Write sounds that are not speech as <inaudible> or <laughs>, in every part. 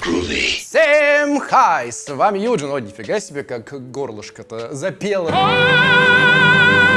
Всем хай! С вами Юджин. О, нифига себе, как горлышко-то запело.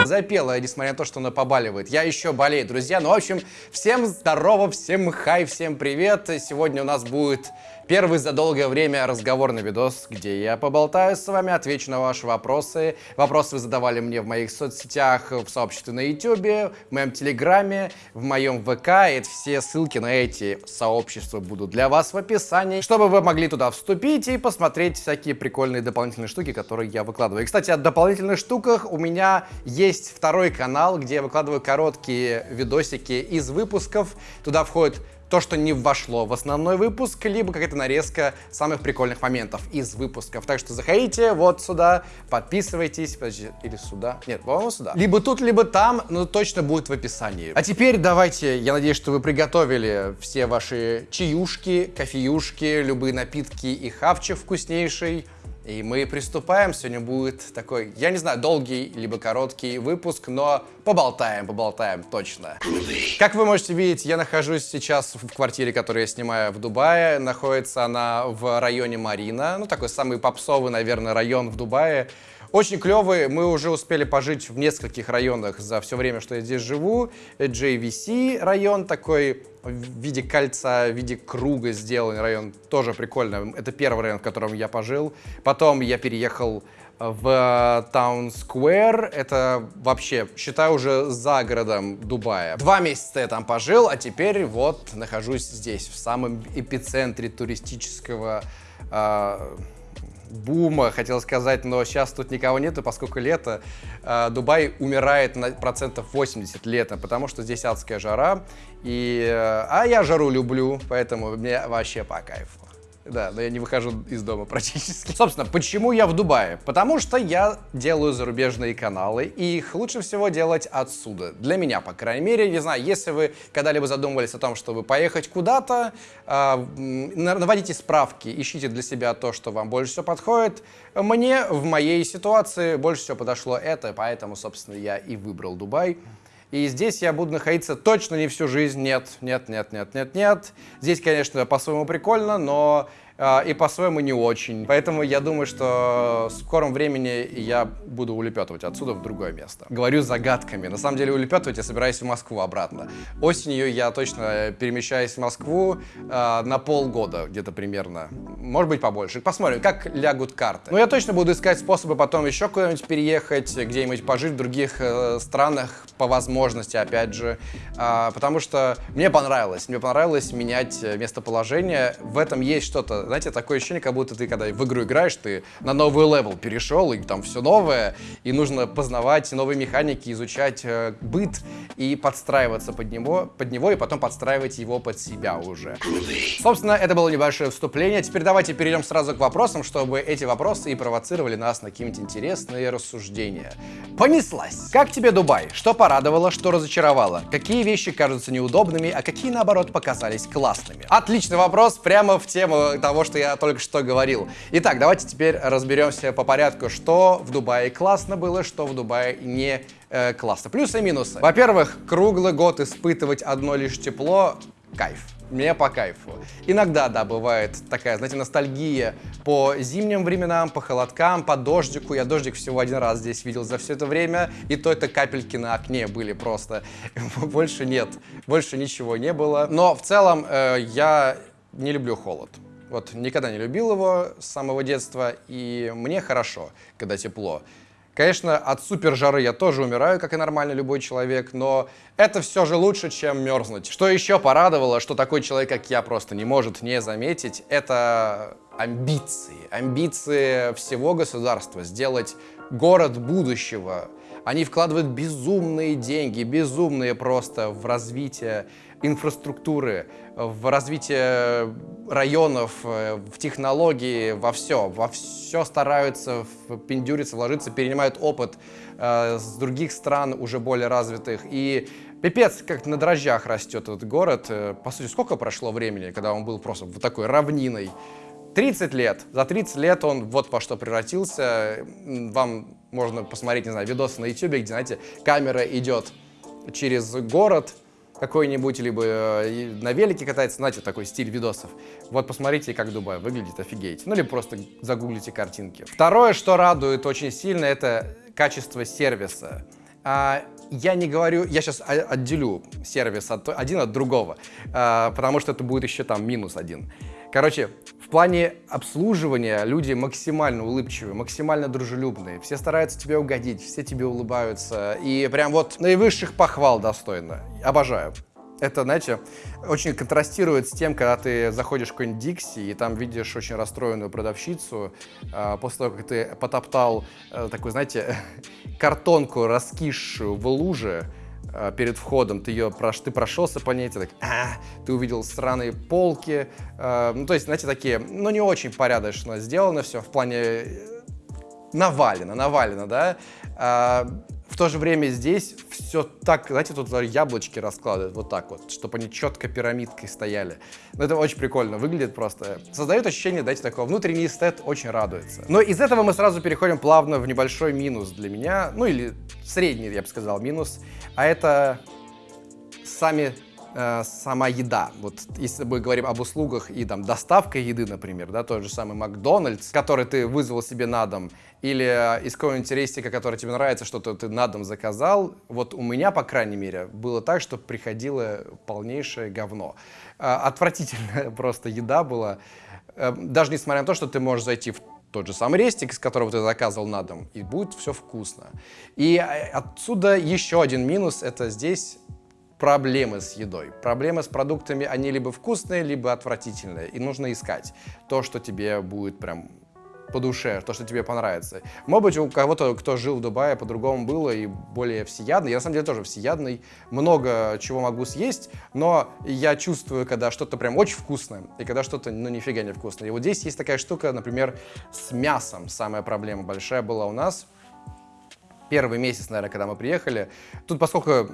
Запела, несмотря на то, что она побаливает. Я еще болею, друзья. Ну, в общем, всем здорово, всем хай, всем привет. Сегодня у нас будет Первый за долгое время разговорный видос, где я поболтаю с вами, отвечу на ваши вопросы. Вопросы вы задавали мне в моих соцсетях, в сообществе на YouTube, в моем Телеграме, в моем ВК. И все ссылки на эти сообщества будут для вас в описании, чтобы вы могли туда вступить и посмотреть всякие прикольные дополнительные штуки, которые я выкладываю. И, кстати, о дополнительных штуках у меня есть второй канал, где я выкладываю короткие видосики из выпусков. Туда входит то, что не вошло в основной выпуск, либо какая-то нарезка самых прикольных моментов из выпусков. Так что заходите вот сюда, подписывайтесь, подожди, или сюда, нет, по-моему, сюда. Либо тут, либо там, но точно будет в описании. А теперь давайте, я надеюсь, что вы приготовили все ваши чаюшки, кофеюшки, любые напитки и хавчик вкуснейший. И мы приступаем. Сегодня будет такой, я не знаю, долгий либо короткий выпуск, но поболтаем, поболтаем точно. Как вы можете видеть, я нахожусь сейчас в квартире, которую я снимаю в Дубае. Находится она в районе Марина. Ну, такой самый попсовый, наверное, район в Дубае. Очень клевый, мы уже успели пожить в нескольких районах за все время, что я здесь живу. JVC район такой в виде кольца, в виде круга сделанный район, тоже прикольно. Это первый район, в котором я пожил. Потом я переехал в Таун Сквер. Это вообще, считаю, уже за городом Дубая. Два месяца я там пожил, а теперь вот нахожусь здесь, в самом эпицентре туристического э, бума, хотел сказать, но сейчас тут никого нету, поскольку лето. Э, Дубай умирает на процентов 80 летом, потому что здесь адская жара. И, э, а я жару люблю, поэтому мне вообще по кайфу. Да, но я не выхожу из дома <laughs> практически. Собственно, почему я в Дубае? Потому что я делаю зарубежные каналы, и их лучше всего делать отсюда. Для меня, по крайней мере. Не знаю, если вы когда-либо задумывались о том, чтобы поехать куда-то, э, наводите справки, ищите для себя то, что вам больше всего подходит. Мне в моей ситуации больше всего подошло это, поэтому, собственно, я и выбрал Дубай. И здесь я буду находиться точно не всю жизнь. Нет, нет, нет, нет, нет, нет. Здесь, конечно, по-своему прикольно, но и по-своему не очень. Поэтому я думаю, что в скором времени я буду улепетывать отсюда в другое место. Говорю загадками. На самом деле улепетывать я собираюсь в Москву обратно. Осенью я точно перемещаюсь в Москву э, на полгода где-то примерно. Может быть побольше. Посмотрим, как лягут карты. Но я точно буду искать способы потом еще куда-нибудь переехать, где-нибудь пожить в других э, странах по возможности, опять же. Э, потому что мне понравилось. Мне понравилось менять местоположение. В этом есть что-то знаете, такое ощущение, как будто ты, когда в игру играешь, ты на новый левел перешел, и там все новое, и нужно познавать новые механики, изучать э, быт и подстраиваться под него, под него, и потом подстраивать его под себя уже. Собственно, это было небольшое вступление. Теперь давайте перейдем сразу к вопросам, чтобы эти вопросы и провоцировали нас на какие-нибудь интересные рассуждения. Понеслась! Как тебе Дубай? Что порадовало, что разочаровало? Какие вещи кажутся неудобными, а какие, наоборот, показались классными? Отличный вопрос, прямо в тему того, того, что я только что говорил. Итак, давайте теперь разберемся по порядку, что в Дубае классно было, что в Дубае не э, классно. Плюсы и минусы. Во-первых, круглый год испытывать одно лишь тепло — кайф. Мне по кайфу. Иногда, да, бывает такая, знаете, ностальгия по зимним временам, по холодкам, по дождику. Я дождик всего один раз здесь видел за все это время, и то это капельки на окне были просто. <laughs> Больше нет, больше ничего не было. Но в целом э, я не люблю холод. Вот никогда не любил его с самого детства, и мне хорошо, когда тепло. Конечно, от супер жары я тоже умираю, как и нормальный любой человек, но это все же лучше, чем мерзнуть. Что еще порадовало, что такой человек, как я, просто не может не заметить, это амбиции. Амбиции всего государства сделать город будущего. Они вкладывают безумные деньги, безумные просто в развитие инфраструктуры, в развитие районов, э, в технологии, во все. Во все стараются пиндюриться, вложиться, перенимают опыт э, с других стран, уже более развитых. И пипец, как на дрожжах растет этот город. Э, по сути, сколько прошло времени, когда он был просто вот такой равниной? 30 лет. За 30 лет он вот по что превратился. Вам можно посмотреть, не знаю, видосы на YouTube, где, знаете, камера идет через город, какой-нибудь, либо э, на велике катается, знаете, такой стиль видосов. Вот посмотрите, как Дубай выглядит, офигеть. Ну, или просто загуглите картинки. Второе, что радует очень сильно, это качество сервиса. А, я не говорю, я сейчас отделю сервис от, один от другого, а, потому что это будет еще там минус один. Короче, в плане обслуживания люди максимально улыбчивые, максимально дружелюбные. Все стараются тебе угодить, все тебе улыбаются. И прям вот наивысших похвал достойно. Обожаю. Это, знаете, очень контрастирует с тем, когда ты заходишь в какой-нибудь Дикси и там видишь очень расстроенную продавщицу э, после того, как ты потоптал э, такую, знаете, <laughs> картонку раскисшую в луже, перед входом, ты ее прош, ты прошелся по ней, ты так, а, ты увидел сраные полки, э, ну, то есть, знаете, такие, ну, не очень порядочно сделано все в плане э, навалено, навалено, да, а, в то же время здесь все так, знаете, тут яблочки раскладывают вот так вот, чтобы они четко пирамидкой стояли. Ну, это очень прикольно выглядит просто. Создает ощущение, знаете, такого внутренний эстет очень радуется. Но из этого мы сразу переходим плавно в небольшой минус для меня, ну или средний, я бы сказал, минус. А это сами э, сама еда. Вот если мы говорим об услугах и там доставка еды, например, да, тот же самый Макдональдс, который ты вызвал себе на дом, или э, из какого-нибудь рестика, который тебе нравится, что-то ты на дом заказал, вот у меня, по крайней мере, было так, что приходило полнейшее говно. Э, отвратительная <laughs> просто еда была. Э, даже несмотря на то, что ты можешь зайти в тот же самый рестик, из которого ты заказывал на дом, и будет все вкусно. И отсюда еще один минус, это здесь проблемы с едой. Проблемы с продуктами, они либо вкусные, либо отвратительные. И нужно искать то, что тебе будет прям по душе, то, что тебе понравится. Может быть, у кого-то, кто жил в Дубае, по-другому было и более всеядный. Я на самом деле тоже всеядный, много чего могу съесть, но я чувствую, когда что-то прям очень вкусное, и когда что-то, ну, нифига не вкусное. И вот здесь есть такая штука, например, с мясом. Самая проблема большая была у нас. Первый месяц, наверное, когда мы приехали. Тут, поскольку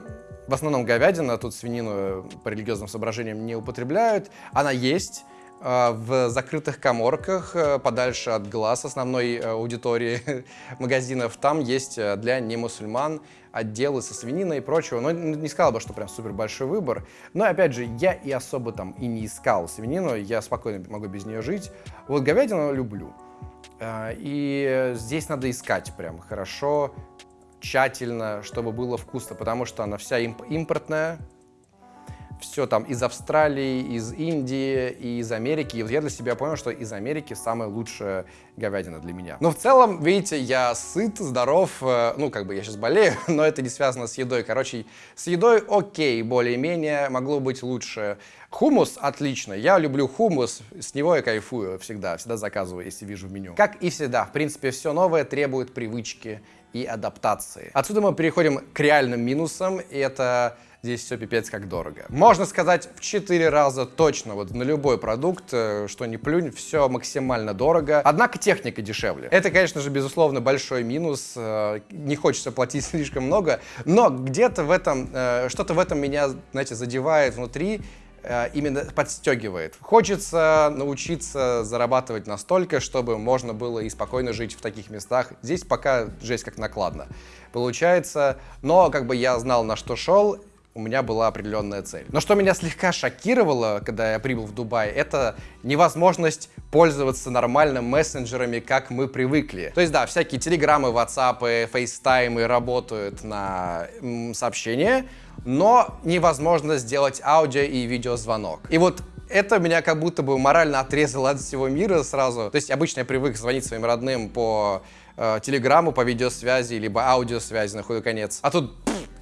в основном говядина, тут свинину по религиозным соображениям не употребляют, она есть, Э, в закрытых коморках, э, подальше от глаз основной э, аудитории <laughs> магазинов. Там есть для немусульман отделы со свининой и прочего. Но не сказал бы, что прям супер большой выбор. Но опять же, я и особо там и не искал свинину, я спокойно могу без нее жить. Вот говядину люблю. И здесь надо искать прям хорошо, тщательно, чтобы было вкусно, потому что она вся импортная, все там из Австралии, из Индии и из Америки. И вот я для себя понял, что из Америки самая лучшая говядина для меня. Но в целом, видите, я сыт, здоров, э, ну, как бы я сейчас болею, <laughs> но это не связано с едой. Короче, с едой окей, более-менее, могло быть лучше. Хумус отлично, я люблю хумус, с него я кайфую всегда, всегда заказываю, если вижу в меню. Как и всегда, в принципе, все новое требует привычки и адаптации. Отсюда мы переходим к реальным минусам, и это здесь все пипец как дорого. Можно сказать в 4 раза точно, вот на любой продукт, э, что не плюнь, все максимально дорого. Однако техника дешевле. Это, конечно же, безусловно, большой минус. Э, не хочется платить <laughs> слишком много, но где-то в этом, э, что-то в этом меня, знаете, задевает внутри, именно подстегивает. Хочется научиться зарабатывать настолько, чтобы можно было и спокойно жить в таких местах. Здесь пока жесть как накладно получается, но как бы я знал, на что шел, у меня была определенная цель. Но что меня слегка шокировало, когда я прибыл в Дубай, это невозможность пользоваться нормально мессенджерами, как мы привыкли. То есть, да, всякие телеграммы, ватсапы, фейстаймы работают на сообщения, но невозможно сделать аудио и видеозвонок. И вот это меня как будто бы морально отрезало от всего мира сразу. То есть обычно я привык звонить своим родным по э, телеграмму, по видеосвязи, либо аудиосвязи на худой конец. А тут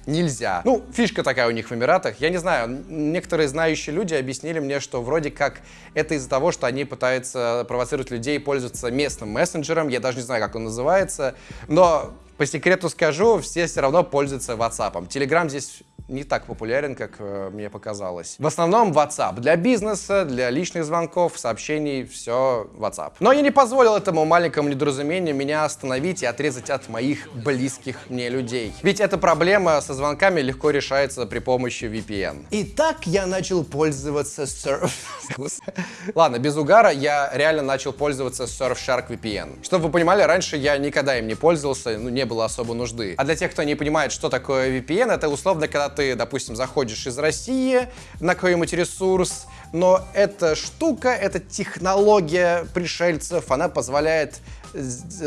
нельзя. Ну, фишка такая у них в Эмиратах. Я не знаю, некоторые знающие люди объяснили мне, что вроде как это из-за того, что они пытаются провоцировать людей пользоваться местным мессенджером. Я даже не знаю, как он называется. Но по секрету скажу, все все равно пользуются WhatsApp. Telegram здесь не так популярен, как э, мне показалось. В основном WhatsApp. Для бизнеса, для личных звонков, сообщений, все WhatsApp. Но я не позволил этому маленькому недоразумению меня остановить и отрезать от моих близких мне людей. Ведь эта проблема со звонками легко решается при помощи VPN. И так я начал пользоваться Surf... <laughs> Ладно, без угара, я реально начал пользоваться Surfshark VPN. Чтобы вы понимали, раньше я никогда им не пользовался, ну, не было особо нужды. А для тех, кто не понимает, что такое VPN, это условно, когда ты, допустим, заходишь из России на какой-нибудь ресурс, но эта штука, эта технология пришельцев, она позволяет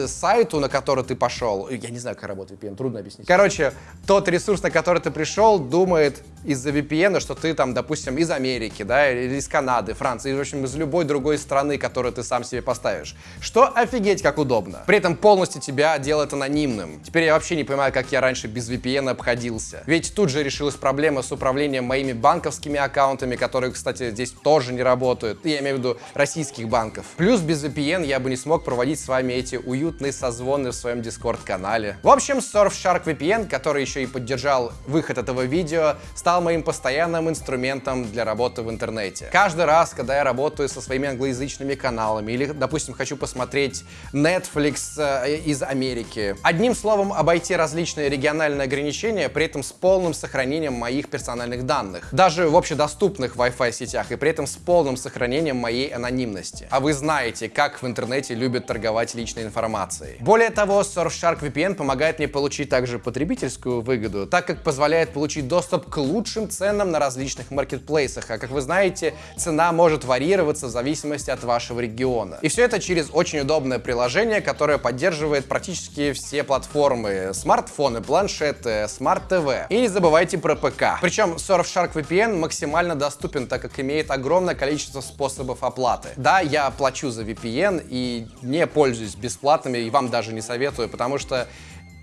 сайту, на который ты пошел, я не знаю, как работает VPN, трудно объяснить. Короче, тот ресурс, на который ты пришел, думает из-за VPN, что ты там, допустим, из Америки, да, или из Канады, Франции, в общем, из любой другой страны, которую ты сам себе поставишь. Что офигеть как удобно. При этом полностью тебя делает анонимным. Теперь я вообще не понимаю, как я раньше без VPN обходился. Ведь тут же решилась проблема с управлением моими банковскими аккаунтами, которые, кстати, здесь тоже не работают. Я имею в виду российских банков. Плюс без VPN я бы не смог проводить с вами эти уютные созвоны в своем Discord-канале. В общем, Surfshark VPN, который еще и поддержал выход этого видео, стал моим постоянным инструментом для работы в интернете. Каждый раз, когда я работаю со своими англоязычными каналами или, допустим, хочу посмотреть Netflix э, из Америки, одним словом, обойти различные региональные ограничения, при этом с полным сохранением моих персональных данных, даже в общедоступных Wi-Fi сетях, и при этом с полным сохранением моей анонимности. А вы знаете, как в интернете любят торговать личной информацией. Более того, Surfshark VPN помогает мне получить также потребительскую выгоду, так как позволяет получить доступ к лучшим ценам на различных маркетплейсах. А как вы знаете, цена может варьироваться в зависимости от вашего региона. И все это через очень удобное приложение, которое поддерживает практически все платформы, смартфоны, планшеты, smart TV. И не забывайте про ПК. Причем Surfshark VPN максимально доступен, так как имеет огромное количество способов оплаты. Да, я плачу за VPN и не пользуюсь бесплатными, и вам даже не советую, потому что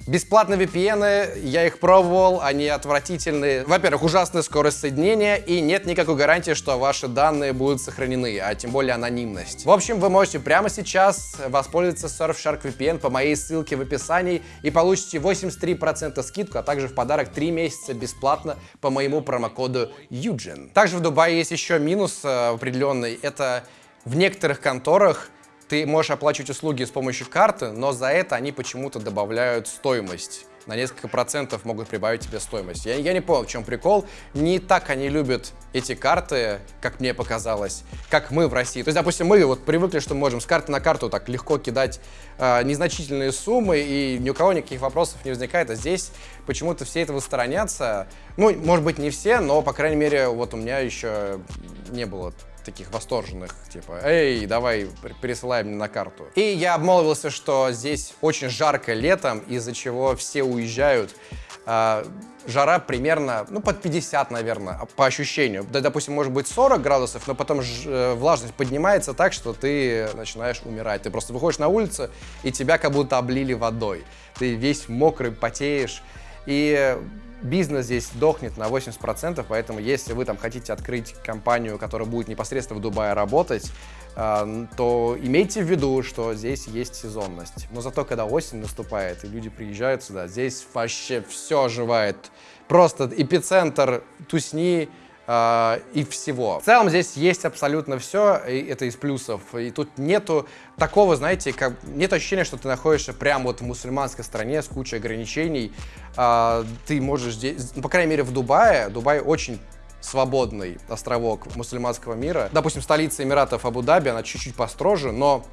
Бесплатные VPN, я их пробовал, они отвратительные. Во-первых, ужасная скорость соединения и нет никакой гарантии, что ваши данные будут сохранены, а тем более анонимность. В общем, вы можете прямо сейчас воспользоваться Surfshark VPN по моей ссылке в описании и получите 83% скидку, а также в подарок 3 месяца бесплатно по моему промокоду Eugen. Также в Дубае есть еще минус э, определенный, это в некоторых конторах ты можешь оплачивать услуги с помощью карты, но за это они почему-то добавляют стоимость. На несколько процентов могут прибавить тебе стоимость. Я, я не понял, в чем прикол. Не так они любят эти карты, как мне показалось, как мы в России. То есть, допустим, мы вот привыкли, что мы можем с карты на карту так легко кидать э, незначительные суммы, и ни у кого никаких вопросов не возникает. А здесь почему-то все этого сторонятся. Ну, может быть, не все, но, по крайней мере, вот у меня еще не было таких восторженных, типа, эй, давай, пересылай мне на карту. И я обмолвился, что здесь очень жарко летом, из-за чего все уезжают. А, жара примерно, ну, под 50, наверное, по ощущению. Да, допустим, может быть 40 градусов, но потом ж, э, влажность поднимается так, что ты начинаешь умирать. Ты просто выходишь на улицу, и тебя как будто облили водой. Ты весь мокрый, потеешь. И бизнес здесь дохнет на 80%, поэтому если вы там хотите открыть компанию, которая будет непосредственно в Дубае работать, э, то имейте в виду, что здесь есть сезонность. Но зато, когда осень наступает и люди приезжают сюда, здесь вообще все оживает. Просто эпицентр тусни, э, и всего. В целом здесь есть абсолютно все, и это из плюсов. И тут нету такого, знаете, как нет ощущения, что ты находишься прямо вот в мусульманской стране с кучей ограничений. Э, ты можешь здесь, ну, по крайней мере в Дубае, Дубай очень свободный островок мусульманского мира. Допустим, столица Эмиратов Абу-Даби, она чуть-чуть построже, но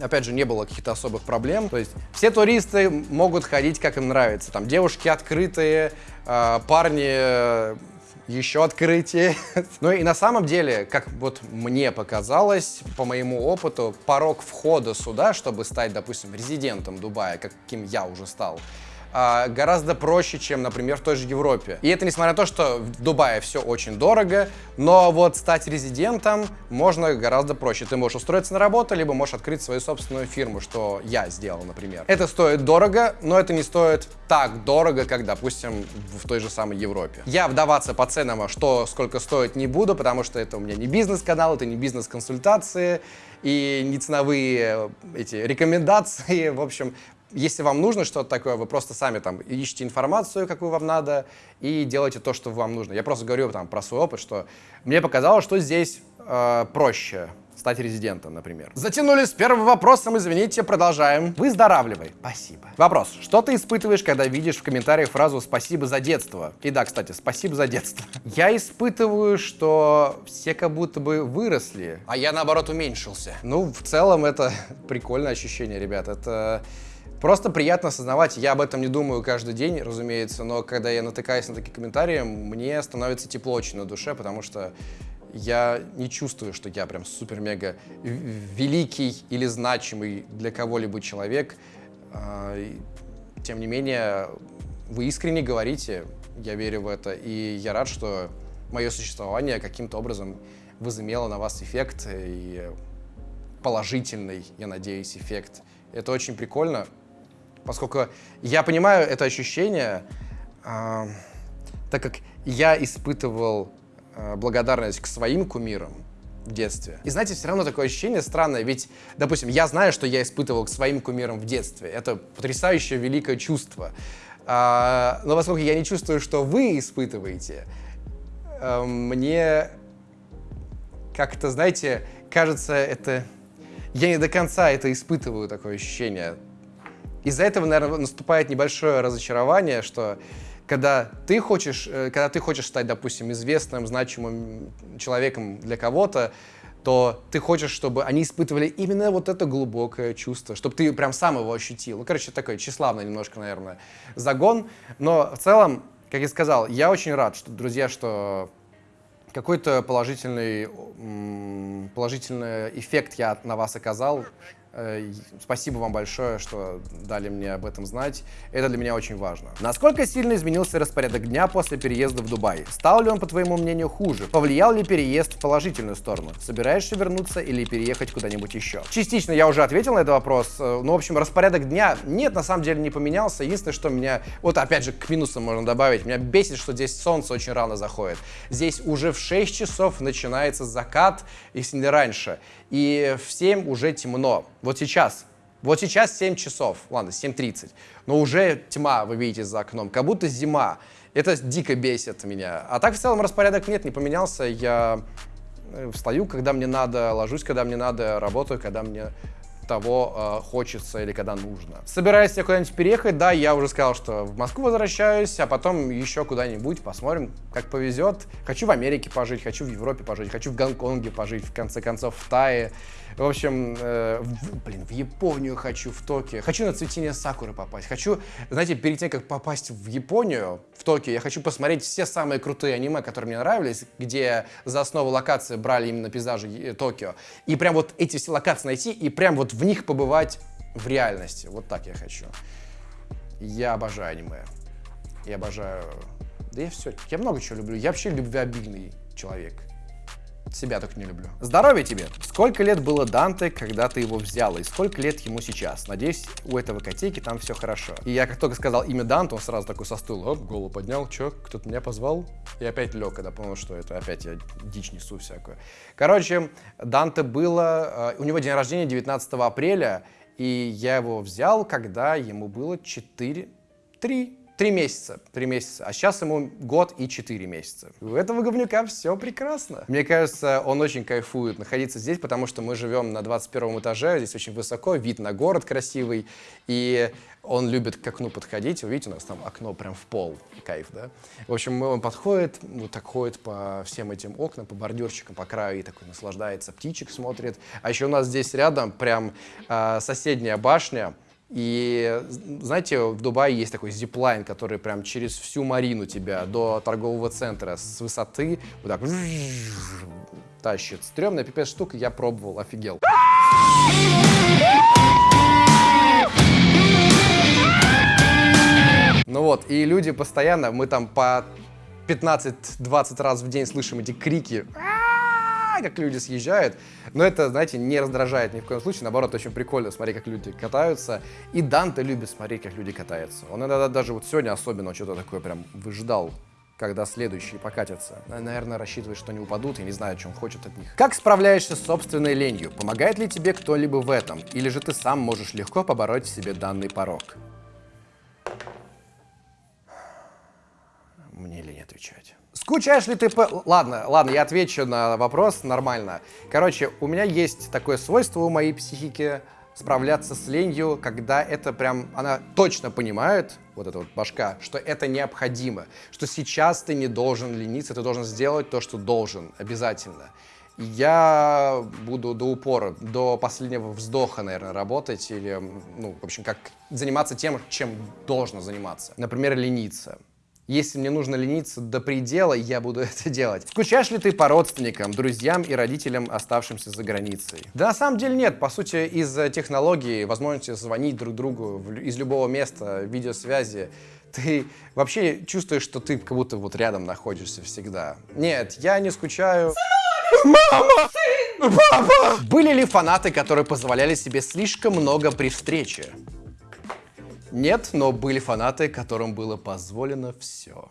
опять же, не было каких-то особых проблем. То есть все туристы могут ходить, как им нравится. Там девушки открытые, э, парни еще открытие. <laughs> ну и на самом деле, как вот мне показалось, по моему опыту, порог входа сюда, чтобы стать, допустим, резидентом Дубая, каким я уже стал, а, гораздо проще, чем, например, в той же Европе. И это несмотря на то, что в Дубае все очень дорого, но вот стать резидентом можно гораздо проще. Ты можешь устроиться на работу, либо можешь открыть свою собственную фирму, что я сделал, например. Это стоит дорого, но это не стоит так дорого, как, допустим, в той же самой Европе. Я вдаваться по ценам, а что сколько стоит, не буду, потому что это у меня не бизнес-канал, это не бизнес-консультации и не ценовые э, эти рекомендации. <laughs> В общем, если вам нужно что-то такое, вы просто сами там ищите информацию, какую вам надо, и делайте то, что вам нужно. Я просто говорю там про свой опыт, что мне показалось, что здесь э, проще стать резидентом, например. Затянули с первым вопросом, извините, продолжаем. Выздоравливай. Спасибо. Вопрос. Что ты испытываешь, когда видишь в комментариях фразу «спасибо за детство»? И да, кстати, спасибо за детство. Я испытываю, что все как будто бы выросли, а я, наоборот, уменьшился. Ну, в целом, это <laughs> прикольное ощущение, ребят. Это Просто приятно осознавать, я об этом не думаю каждый день, разумеется, но когда я натыкаюсь на такие комментарии, мне становится тепло очень на душе, потому что я не чувствую, что я прям супер-мега великий или значимый для кого-либо человек. А, тем не менее, вы искренне говорите, я верю в это, и я рад, что мое существование каким-то образом возымело на вас эффект, и положительный, я надеюсь, эффект. Это очень прикольно, поскольку я понимаю это ощущение, э, так как я испытывал э, благодарность к своим кумирам в детстве. И знаете, все равно такое ощущение странное, ведь, допустим, я знаю, что я испытывал к своим кумирам в детстве. Это потрясающее великое чувство. А, но поскольку я не чувствую, что вы испытываете, э, мне как-то, знаете, кажется, это... Я не до конца это испытываю, такое ощущение. Из-за этого, наверное, наступает небольшое разочарование, что когда ты хочешь, э, когда ты хочешь стать, допустим, известным, значимым человеком для кого-то, то ты хочешь, чтобы они испытывали именно вот это глубокое чувство, чтобы ты прям сам его ощутил. Ну, короче, такой тщеславный немножко, наверное, загон. Но в целом, как я сказал, я очень рад, что, друзья, что какой-то положительный, положительный эффект я на вас оказал. Э, спасибо вам большое, что дали мне об этом знать. Это для меня очень важно. Насколько сильно изменился распорядок дня после переезда в Дубай? Стал ли он, по твоему мнению, хуже? Повлиял ли переезд в положительную сторону? Собираешься вернуться или переехать куда-нибудь еще? Частично я уже ответил на этот вопрос. Ну, в общем, распорядок дня нет, на самом деле не поменялся. Единственное, что меня... Вот опять же, к минусам можно добавить. Меня бесит, что здесь солнце очень рано заходит. Здесь уже в 6 часов начинается закат, если не раньше. И в 7 уже темно. Вот сейчас, вот сейчас 7 часов, ладно, 7.30, но уже тьма, вы видите за окном, как будто зима. Это дико бесит меня. А так в целом распорядок нет, не поменялся. Я э, встаю, когда мне надо, ложусь, когда мне надо, работаю, когда мне того э, хочется или когда нужно. Собираюсь я куда-нибудь переехать, да, я уже сказал, что в Москву возвращаюсь, а потом еще куда-нибудь, посмотрим, как повезет. Хочу в Америке пожить, хочу в Европе пожить, хочу в Гонконге пожить, в конце концов, в Тае. В общем, э, в, блин, в Японию хочу, в Токио. Хочу на цветение сакуры попасть. Хочу, знаете, перед тем, как попасть в Японию, в Токио, я хочу посмотреть все самые крутые аниме, которые мне нравились, где за основу локации брали именно пейзажи э, Токио. И прям вот эти все локации найти и прям вот в них побывать в реальности. Вот так я хочу. Я обожаю аниме. Я обожаю... Да я все, я много чего люблю. Я вообще любвеобильный человек. Себя только не люблю. Здоровья тебе! Сколько лет было Данте, когда ты его взял, и сколько лет ему сейчас? Надеюсь, у этого котейки там все хорошо. И я как только сказал имя Данте, он сразу такой со стула, оп, голову поднял, чё, кто-то меня позвал? И опять лег, когда понял, что это опять я дичь несу всякую. Короче, Данте было, э, у него день рождения 19 апреля, и я его взял, когда ему было 4, 3, Три месяца, три месяца, а сейчас ему год и четыре месяца. У этого говнюка все прекрасно. Мне кажется, он очень кайфует находиться здесь, потому что мы живем на 21 этаже, здесь очень высоко, вид на город красивый, и он любит к окну подходить. Вы видите, у нас там окно прям в пол, кайф, да? В общем, он подходит, вот так ходит по всем этим окнам, по бордюрчикам, по краю, и такой наслаждается, птичек смотрит. А еще у нас здесь рядом прям э, соседняя башня, и знаете, в Дубае есть такой зиплайн, который прям через всю марину тебя до торгового центра с высоты вот так тащит. Стремная пипец штука, я пробовал, офигел. Ну вот, и люди постоянно, мы там по 15-20 раз в день слышим эти крики как люди съезжают. Но это, знаете, не раздражает ни в коем случае. Наоборот, очень прикольно смотреть, как люди катаются. И Данте любит смотреть, как люди катаются. Он иногда даже вот сегодня особенно что-то такое прям выждал когда следующие покатятся. Наверное, рассчитывает, что они упадут и не что он хочет от них. Как справляешься с собственной ленью? Помогает ли тебе кто-либо в этом? Или же ты сам можешь легко побороть себе данный порог? Мне лень отвечать. Скучаешь ли ты по... Ладно, ладно, я отвечу на вопрос нормально. Короче, у меня есть такое свойство у моей психики справляться с ленью, когда это прям, она точно понимает, вот эта вот башка, что это необходимо, что сейчас ты не должен лениться, ты должен сделать то, что должен, обязательно. я буду до упора, до последнего вздоха, наверное, работать или, ну, в общем, как заниматься тем, чем должно заниматься. Например, лениться. Если мне нужно лениться до предела, я буду <laughs> это делать. Скучаешь ли ты по родственникам, друзьям и родителям, оставшимся за границей? Да на самом деле нет. По сути, из-за технологии, возможности звонить друг другу из любого места, видеосвязи, ты вообще чувствуешь, что ты как будто вот рядом находишься всегда. Нет, я не скучаю. Мама! Папа! Были ли фанаты, которые позволяли себе слишком много при встрече? Нет, но были фанаты, которым было позволено все.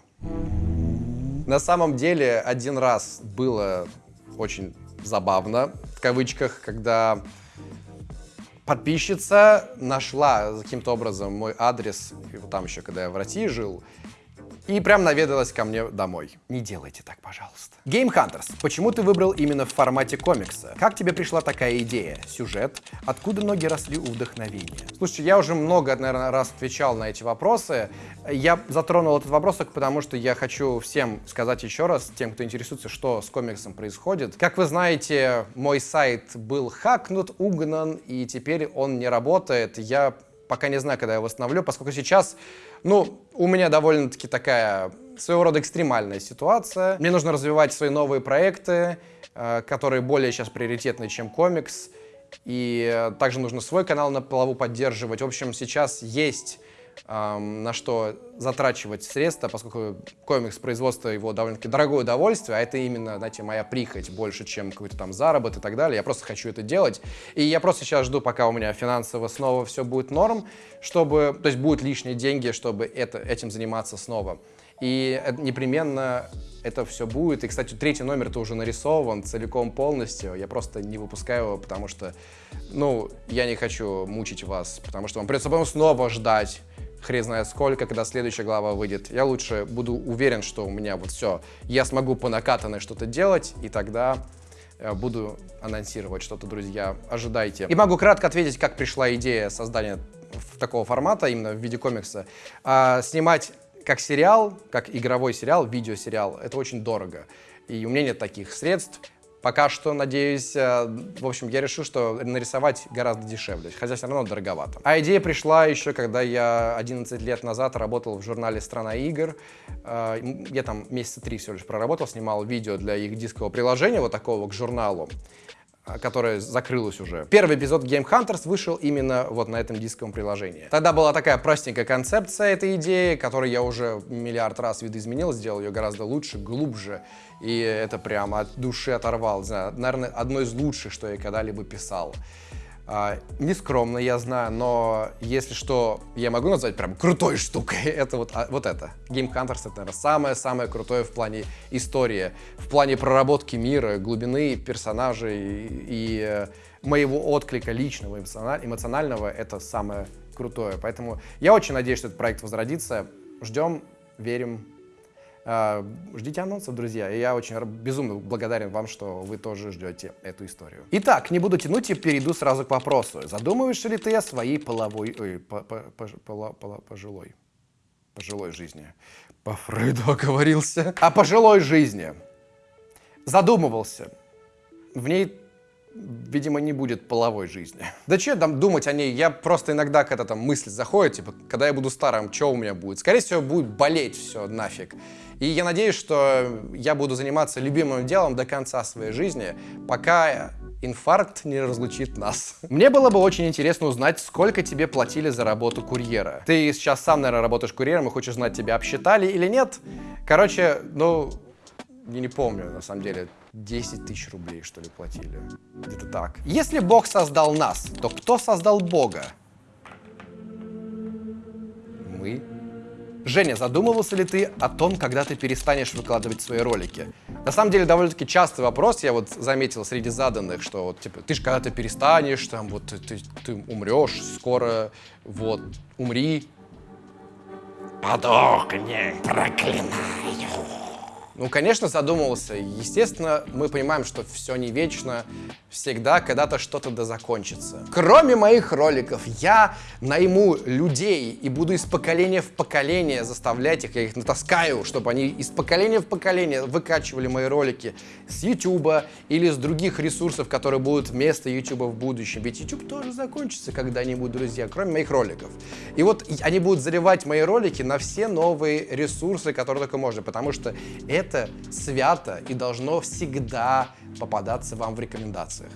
На самом деле, один раз было очень забавно, в кавычках, когда подписчица нашла каким-то образом мой адрес, там еще, когда я в России жил, и прям наведалась ко мне домой. Не делайте так, пожалуйста. Game Hunters. Почему ты выбрал именно в формате комикса? Как тебе пришла такая идея? Сюжет? Откуда ноги росли у вдохновения? Слушайте, я уже много, наверное, раз отвечал на эти вопросы. Я затронул этот вопрос только потому, что я хочу всем сказать еще раз, тем, кто интересуется, что с комиксом происходит. Как вы знаете, мой сайт был хакнут, угнан, и теперь он не работает. Я пока не знаю, когда я восстановлю, поскольку сейчас, ну, у меня довольно-таки такая своего рода экстремальная ситуация. Мне нужно развивать свои новые проекты, э, которые более сейчас приоритетны, чем комикс. И э, также нужно свой канал на плаву поддерживать. В общем, сейчас есть на что затрачивать средства, поскольку комикс, производство его довольно-таки дорогое удовольствие, а это именно, знаете, моя прихоть больше, чем какой-то там заработок и так далее. Я просто хочу это делать. И я просто сейчас жду, пока у меня финансово снова все будет норм, чтобы, то есть будут лишние деньги, чтобы это, этим заниматься снова. И непременно это все будет. И, кстати, третий номер-то уже нарисован целиком полностью. Я просто не выпускаю его, потому что, ну, я не хочу мучить вас, потому что вам придется потом снова ждать хрен знает сколько, когда следующая глава выйдет. Я лучше буду уверен, что у меня вот все, я смогу по накатанной что-то делать, и тогда э, буду анонсировать что-то, друзья. Ожидайте. И могу кратко ответить, как пришла идея создания такого формата, именно в виде комикса. А, снимать как сериал, как игровой сериал, видеосериал, это очень дорого. И у меня нет таких средств. Пока что, надеюсь, э, в общем, я решил, что нарисовать гораздо дешевле, хотя все равно дороговато. А идея пришла еще, когда я 11 лет назад работал в журнале «Страна игр». Э, я там месяца три всего лишь проработал, снимал видео для их дискового приложения, вот такого к журналу. А, которая закрылась уже. Первый эпизод Game Hunters вышел именно вот на этом дисковом приложении. Тогда была такая простенькая концепция этой идеи, которую я уже миллиард раз видоизменил, сделал ее гораздо лучше, глубже, и это прямо от души оторвал. знаю, наверное, одно из лучших, что я когда-либо писал. А, нескромно, я знаю, но если что, я могу назвать прям крутой штукой, <laughs> это вот, а, вот это. Game Hunters это, наверное, самое-самое крутое в плане истории, в плане проработки мира, глубины персонажей и, и э, моего отклика личного, эмоционального, это самое крутое. Поэтому я очень надеюсь, что этот проект возродится. Ждем, верим, ждите анонсов, друзья. И я очень безумно благодарен вам, что вы тоже ждете эту историю. Итак, не буду тянуть и перейду сразу к вопросу. Задумываешься ли ты о своей половой... Ой, по, по, по, по, по, пожилой... Пожилой жизни. По Фрейду оговорился. О пожилой жизни. Задумывался. В ней видимо, не будет половой жизни. <laughs> Да что там думать о ней? Я просто иногда, когда там мысль заходит, типа, когда я буду старым, что у меня будет? Скорее всего, будет болеть все нафиг. И я надеюсь, что я буду заниматься любимым делом до конца своей жизни, пока инфаркт не разлучит нас. <laughs> Мне было бы очень интересно узнать, сколько тебе платили за работу курьера. Ты сейчас сам, наверное, работаешь курьером и хочешь знать, тебя обсчитали или нет. Короче, ну, я не помню, на самом деле, 10 тысяч рублей, что ли, платили. Где-то так. Если Бог создал нас, то кто создал Бога? Мы Женя, задумывался ли ты о том, когда ты перестанешь выкладывать свои ролики? На самом деле, довольно-таки частый вопрос, я вот заметил среди заданных, что вот, типа, ты же когда-то перестанешь, там, вот, ты, ты, ты умрешь скоро, вот, умри. Подохни, проклинаю. Ну, конечно, задумывался. Естественно, мы понимаем, что все не вечно, всегда когда-то что-то да закончится. Кроме моих роликов, я найму людей и буду из поколения в поколение заставлять их, я их натаскаю, чтобы они из поколения в поколение выкачивали мои ролики с YouTube или с других ресурсов, которые будут вместо YouTube в будущем. Ведь YouTube тоже закончится когда-нибудь, друзья, кроме моих роликов. И вот они будут заливать мои ролики на все новые ресурсы, которые только можно, потому что это свято и должно всегда попадаться вам в рекомендациях.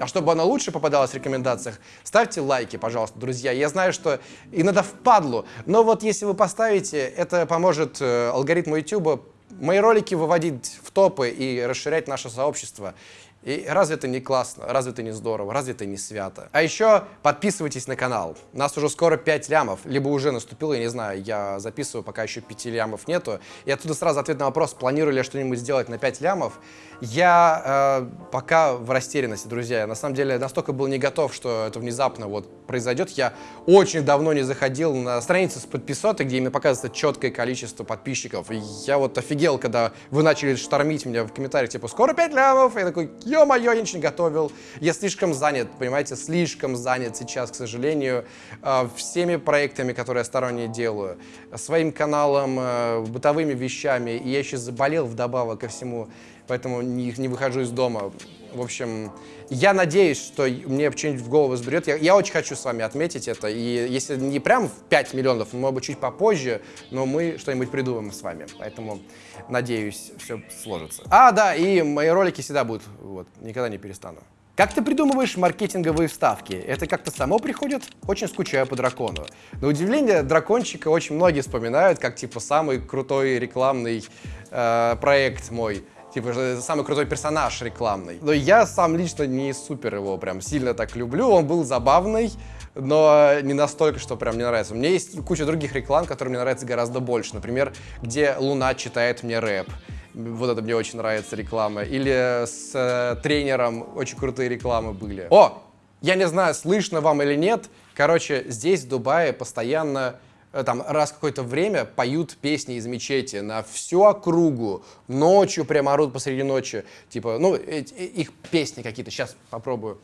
А чтобы оно лучше попадалось в рекомендациях, ставьте лайки, пожалуйста, друзья. Я знаю, что иногда впадлу, но вот если вы поставите, это поможет э, алгоритму YouTube мои ролики выводить в топы и расширять наше сообщество. И разве это не классно, разве это не здорово, разве это не свято? А еще подписывайтесь на канал. У нас уже скоро 5 лямов, либо уже наступило, я не знаю, я записываю, пока еще 5 лямов нету. И оттуда сразу ответ на вопрос, планирую ли я что-нибудь сделать на 5 лямов. Я э, пока в растерянности, друзья. Я на самом деле настолько был не готов, что это внезапно вот произойдет. Я очень давно не заходил на страницу с подписотой, где мне показывается четкое количество подписчиков. И я вот офигел, когда вы начали штормить меня в комментариях, типа, скоро 5 лямов. Я такой, ё-моё, я ничего не готовил. Я слишком занят, понимаете, слишком занят сейчас, к сожалению, э, всеми проектами, которые я сторонние делаю, своим каналом, э, бытовыми вещами. И я еще заболел вдобавок ко всему поэтому не, не выхожу из дома. В общем, я надеюсь, что мне что-нибудь в голову взберет. Я, я очень хочу с вами отметить это. И если не прям в 5 миллионов, может быть, чуть попозже, но мы что-нибудь придумаем с вами. Поэтому, надеюсь, все сложится. А, да, и мои ролики всегда будут. Вот, никогда не перестану. Как ты придумываешь маркетинговые вставки? Это как-то само приходит? Очень скучаю по дракону. На удивление, дракончика очень многие вспоминают как, типа, самый крутой рекламный э, проект мой. Типа, самый крутой персонаж рекламный. Но я сам лично не супер его прям сильно так люблю. Он был забавный, но не настолько, что прям мне нравится. У меня есть куча других реклам, которые мне нравятся гораздо больше. Например, где Луна читает мне рэп. Вот это мне очень нравится реклама. Или с э, тренером очень крутые рекламы были. О! Я не знаю, слышно вам или нет. Короче, здесь, в Дубае, постоянно там раз какое-то время поют песни из мечети на всю округу, ночью прямо орут посреди ночи, типа, ну, их песни какие-то, сейчас попробую.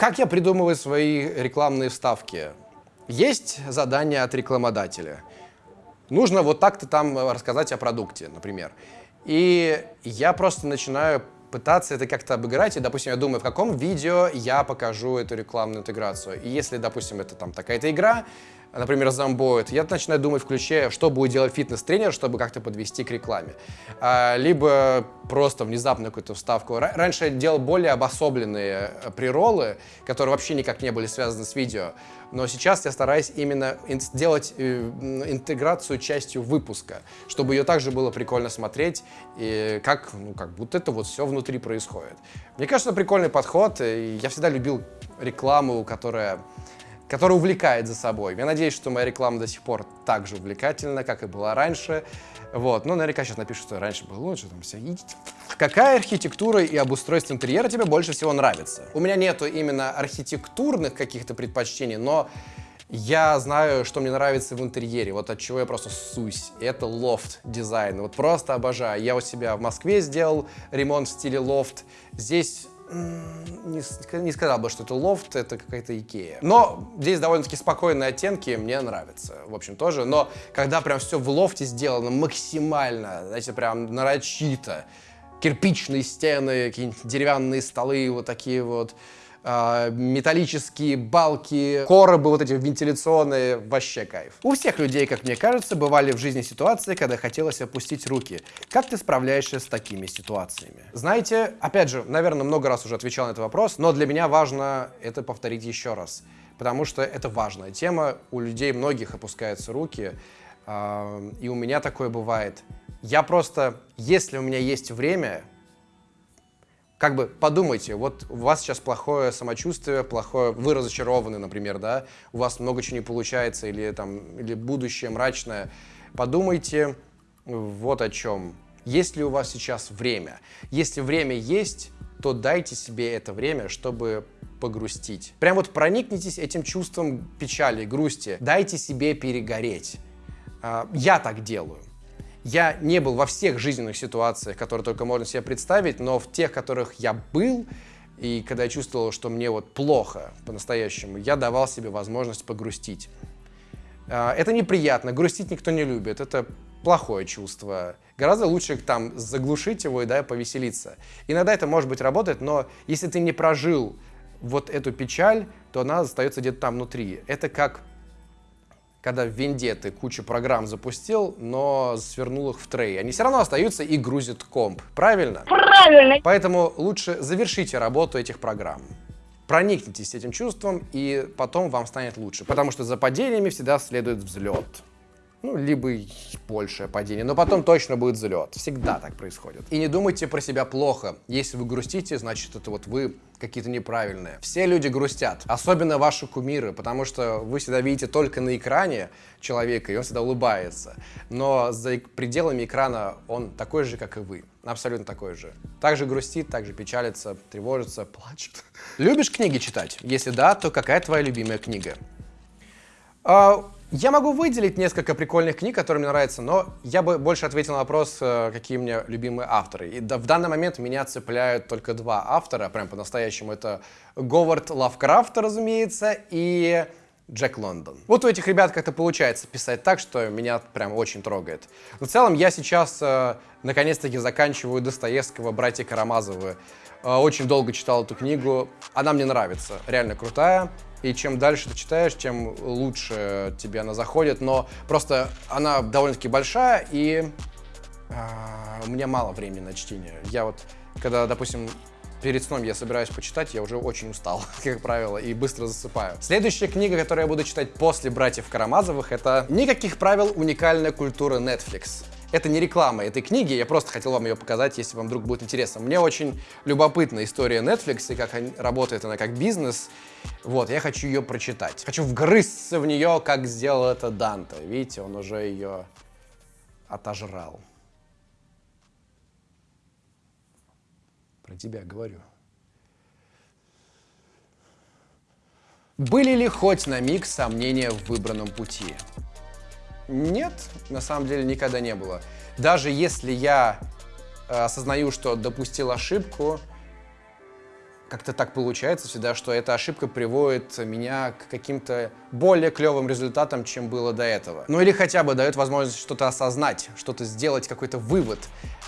Как я придумываю свои рекламные вставки? Есть задание от рекламодателя. Нужно вот так-то там рассказать о продукте, например. И я просто начинаю пытаться это как-то обыграть, и, допустим, я думаю, в каком видео я покажу эту рекламную интеграцию. И если, допустим, это там такая-то игра, например, Zomboid, я начинаю думать в ключе, что будет делать фитнес-тренер, чтобы как-то подвести к рекламе. А, либо просто внезапно какую-то вставку. Раньше я делал более обособленные э, приролы, которые вообще никак не были связаны с видео. Но сейчас я стараюсь именно сделать э, интеграцию частью выпуска, чтобы ее также было прикольно смотреть, и как, ну, как будто это вот все внутри происходит. Мне кажется, прикольный подход, я всегда любил рекламу, которая который увлекает за собой. Я надеюсь, что моя реклама до сих пор так же увлекательна, как и была раньше. Вот. Ну, наверняка сейчас напишут, что раньше было лучше, там все. Какая архитектура и обустройство интерьера тебе больше всего нравится? У меня нету именно архитектурных каких-то предпочтений, но я знаю, что мне нравится в интерьере, вот от чего я просто ссусь. Это лофт дизайн, вот просто обожаю. Я у себя в Москве сделал ремонт в стиле лофт. Здесь не, не сказал бы, что это лофт, это какая-то Икея. Но здесь довольно-таки спокойные оттенки, мне нравятся, в общем, тоже. Но когда прям все в лофте сделано максимально, знаете, прям нарочито, кирпичные стены, какие-нибудь деревянные столы, вот такие вот, металлические балки, коробы вот эти вентиляционные, вообще кайф. У всех людей, как мне кажется, бывали в жизни ситуации, когда хотелось опустить руки. Как ты справляешься с такими ситуациями? Знаете, опять же, наверное, много раз уже отвечал на этот вопрос, но для меня важно это повторить еще раз, потому что это важная тема, у людей многих опускаются руки, э, и у меня такое бывает. Я просто, если у меня есть время, как бы подумайте, вот у вас сейчас плохое самочувствие, плохое, вы разочарованы, например, да, у вас много чего не получается или там, или будущее мрачное. Подумайте вот о чем. Есть ли у вас сейчас время? Если время есть, то дайте себе это время, чтобы погрустить. Прям вот проникнитесь этим чувством печали, грусти. Дайте себе перегореть. А, я так делаю. Я не был во всех жизненных ситуациях, которые только можно себе представить, но в тех, в которых я был, и когда я чувствовал, что мне вот плохо по-настоящему, я давал себе возможность погрустить. А, это неприятно, грустить никто не любит, это плохое чувство. Гораздо лучше там заглушить его и да, повеселиться. Иногда это, может быть, работает, но если ты не прожил вот эту печаль, то она остается где-то там внутри. Это как когда в винде ты кучу программ запустил, но свернул их в трей. Они все равно остаются и грузят комп. Правильно? Правильно. Поэтому лучше завершите работу этих программ. Проникнитесь этим чувством, и потом вам станет лучше. Потому что за падениями всегда следует взлет ну, либо большее падение, но потом точно будет взлет. Всегда так происходит. И не думайте про себя плохо. Если вы грустите, значит, это вот вы какие-то неправильные. Все люди грустят, особенно ваши кумиры, потому что вы всегда видите только на экране человека, и он всегда улыбается. Но за пределами экрана он такой же, как и вы. Абсолютно такой же. Также грустит, также печалится, тревожится, плачет. Любишь книги читать? Если да, то какая твоя любимая книга? Я могу выделить несколько прикольных книг, которые мне нравятся, но я бы больше ответил на вопрос, э, какие у меня любимые авторы. И в данный момент меня цепляют только два автора, прям по-настоящему. Это Говард Лавкрафт, разумеется, и Джек Лондон. Вот у этих ребят как-то получается писать так, что меня прям очень трогает. в целом я сейчас э, наконец-таки заканчиваю Достоевского «Братья Карамазовы». Э, очень долго читал эту книгу. Она мне нравится, реально крутая. И чем дальше ты читаешь, тем лучше тебе она заходит. Но просто она довольно-таки большая, и э, у меня мало времени на чтение. Я вот, когда, допустим, перед сном я собираюсь почитать, я уже очень устал, <laughs> как правило, и быстро засыпаю. Следующая книга, которую я буду читать после «Братьев Карамазовых», это «Никаких правил. Уникальная культура Netflix». Это не реклама этой книги, я просто хотел вам ее показать, если вам вдруг будет интересно. Мне очень любопытна история Netflix и как работает она как бизнес. Вот, я хочу ее прочитать. Хочу вгрызться в нее, как сделал это Данте. Видите, он уже ее отожрал. Про тебя говорю. Были ли хоть на миг сомнения в выбранном пути? Нет, на самом деле никогда не было. Даже если я э, осознаю, что допустил ошибку, как-то так получается всегда, что эта ошибка приводит меня к каким-то более клевым результатам, чем было до этого. Ну или хотя бы дает возможность что-то осознать, что-то сделать, какой-то вывод,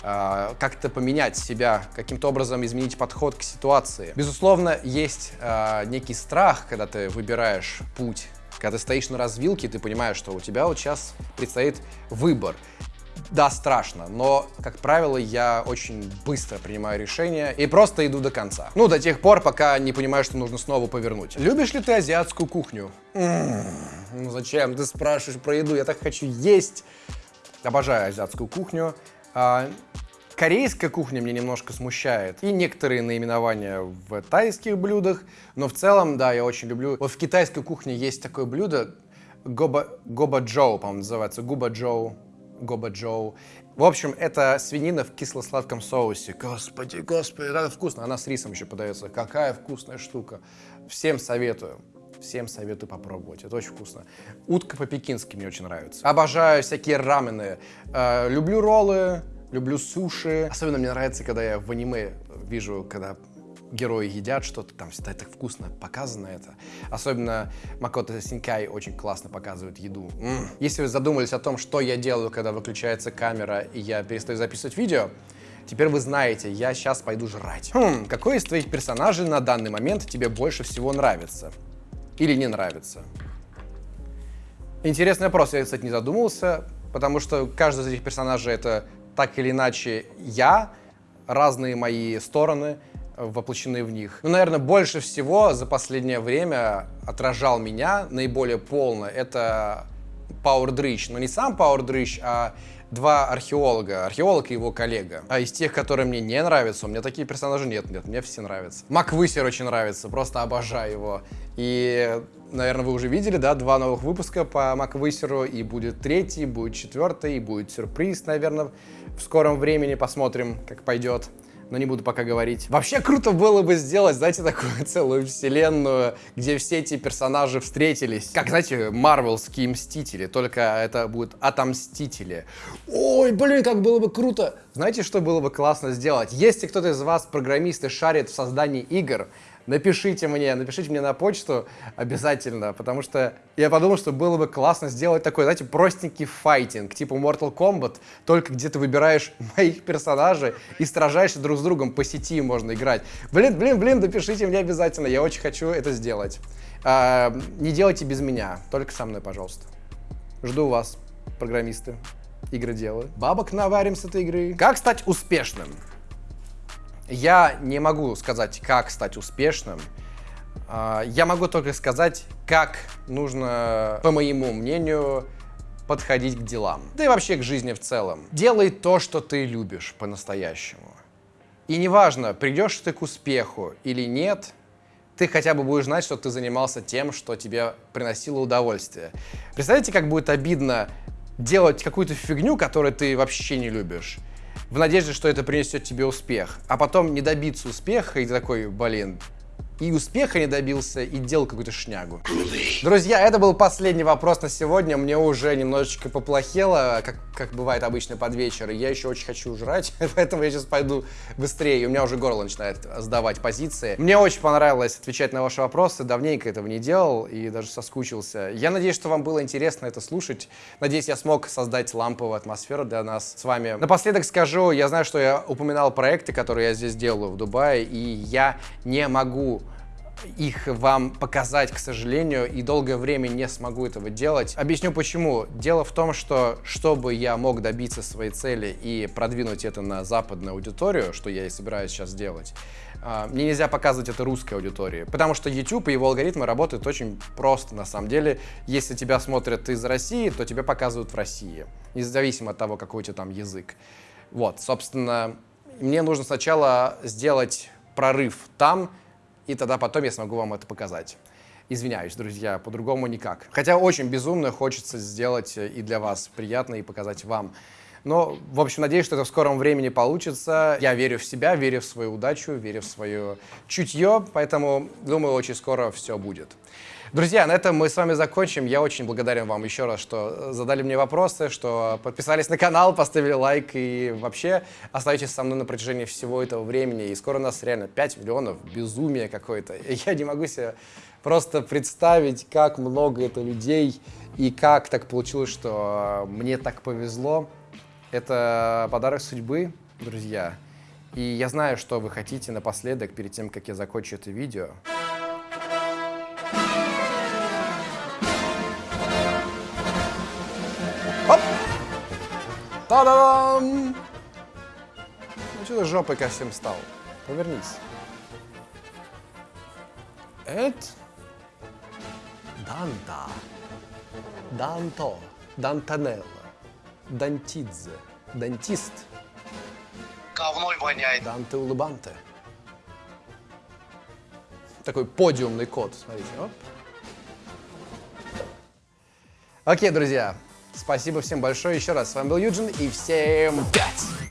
э, как-то поменять себя, каким-то образом изменить подход к ситуации. Безусловно, есть э, некий страх, когда ты выбираешь путь когда ты стоишь на развилке, ты понимаешь, что у тебя вот сейчас предстоит выбор. Да, страшно, но, как правило, я очень быстро принимаю решение и просто иду до конца. Ну, до тех пор, пока не понимаю, что нужно снова повернуть. Любишь ли ты азиатскую кухню? Ну зачем? Ты спрашиваешь про еду, я так хочу есть. Обожаю азиатскую кухню. А, Корейская кухня меня немножко смущает. И некоторые наименования в тайских блюдах. Но в целом, да, я очень люблю. Вот в китайской кухне есть такое блюдо, гоба, гоба джоу, по-моему, называется. Губа джоу, гоба джоу. В общем, это свинина в кисло-сладком соусе. Господи, господи, это вкусно. Она с рисом еще подается. Какая вкусная штука. Всем советую. Всем советую попробовать. Это очень вкусно. Утка по-пекински мне очень нравится. Обожаю всякие рамены. Э, люблю роллы, люблю суши. Особенно мне нравится, когда я в аниме вижу, когда герои едят что-то, там всегда так вкусно показано это. Особенно Макото Синкай очень классно показывает еду. М -м. Если вы задумались о том, что я делаю, когда выключается камера и я перестаю записывать видео, теперь вы знаете, я сейчас пойду жрать. Хм, какой из твоих персонажей на данный момент тебе больше всего нравится? Или не нравится? Интересный вопрос, я, кстати, не задумывался, потому что каждый из этих персонажей это так или иначе я, разные мои стороны воплощены в них. Ну, наверное, больше всего за последнее время отражал меня наиболее полно. Это Пауэр Дрыщ, но не сам Пауэр Дрыщ, а два археолога, археолог и его коллега. А из тех, которые мне не нравятся, у меня такие персонажи нет, нет, мне все нравятся. Мак очень нравится, просто обожаю его. И, наверное, вы уже видели, да, два новых выпуска по Мак и будет третий, будет четвертый, и будет сюрприз, наверное, в скором времени, посмотрим, как пойдет но не буду пока говорить. Вообще круто было бы сделать, знаете, такую <laughs> целую вселенную, где все эти персонажи встретились. Как, знаете, марвелские Мстители, только это будут Отомстители. Ой, блин, как было бы круто! Знаете, что было бы классно сделать? Если кто-то из вас, программисты, шарит в создании игр, напишите мне, напишите мне на почту обязательно, потому что я подумал, что было бы классно сделать такой, знаете, простенький файтинг, типа Mortal Kombat, только где ты выбираешь <laughs> моих персонажей и сражаешься друг с другом по сети можно играть. Блин, блин, блин, напишите мне обязательно, я очень хочу это сделать. А, не делайте без меня, только со мной, пожалуйста. Жду вас, программисты, игры делаю. Бабок наварим с этой игры. Как стать успешным? Я не могу сказать, как стать успешным. А, я могу только сказать, как нужно, по моему мнению, подходить к делам. Да и вообще к жизни в целом. Делай то, что ты любишь по-настоящему. И неважно, придешь ты к успеху или нет, ты хотя бы будешь знать, что ты занимался тем, что тебе приносило удовольствие. Представляете, как будет обидно делать какую-то фигню, которую ты вообще не любишь, в надежде, что это принесет тебе успех, а потом не добиться успеха, и такой, блин, и успеха не добился, и делал какую-то шнягу. Друзья, это был последний вопрос на сегодня. Мне уже немножечко поплохело, как, как бывает обычно под вечер. Я еще очень хочу жрать, <laughs> поэтому я сейчас пойду быстрее. У меня уже горло начинает сдавать позиции. Мне очень понравилось отвечать на ваши вопросы. Давненько этого не делал и даже соскучился. Я надеюсь, что вам было интересно это слушать. Надеюсь, я смог создать ламповую атмосферу для нас с вами. Напоследок скажу, я знаю, что я упоминал проекты, которые я здесь делаю в Дубае, и я не могу их вам показать, к сожалению, и долгое время не смогу этого делать. Объясню почему. Дело в том, что чтобы я мог добиться своей цели и продвинуть это на западную аудиторию, что я и собираюсь сейчас делать, а, мне нельзя показывать это русской аудитории, потому что YouTube и его алгоритмы работают очень просто на самом деле. Если тебя смотрят из России, то тебя показывают в России, независимо от того, какой у тебя там язык. Вот, собственно, мне нужно сначала сделать прорыв там, и тогда потом я смогу вам это показать. Извиняюсь, друзья, по-другому никак. Хотя очень безумно хочется сделать и для вас приятно и показать вам. Но, в общем, надеюсь, что это в скором времени получится. Я верю в себя, верю в свою удачу, верю в свое чутье, поэтому, думаю, очень скоро все будет. Друзья, на этом мы с вами закончим. Я очень благодарен вам еще раз, что задали мне вопросы, что подписались на канал, поставили лайк и вообще остаетесь со мной на протяжении всего этого времени. И скоро у нас реально 5 миллионов, безумие какое-то. <laughs> Я не могу себе просто представить, как много это людей и как так получилось, что мне так повезло. Это подарок судьбы, друзья. И я знаю, что вы хотите напоследок, перед тем, как я закончу это видео. Та-дам! Ну что ты жопой ко всем стал? Повернись. Это Данта. Данто. Дантанелло. Дантидзе. Дантист. Говной воняет. Данте Улыбанте. Такой подиумный код, смотрите. Оп. Окей, друзья, Спасибо всем большое еще раз. С вами был Юджин и всем пять!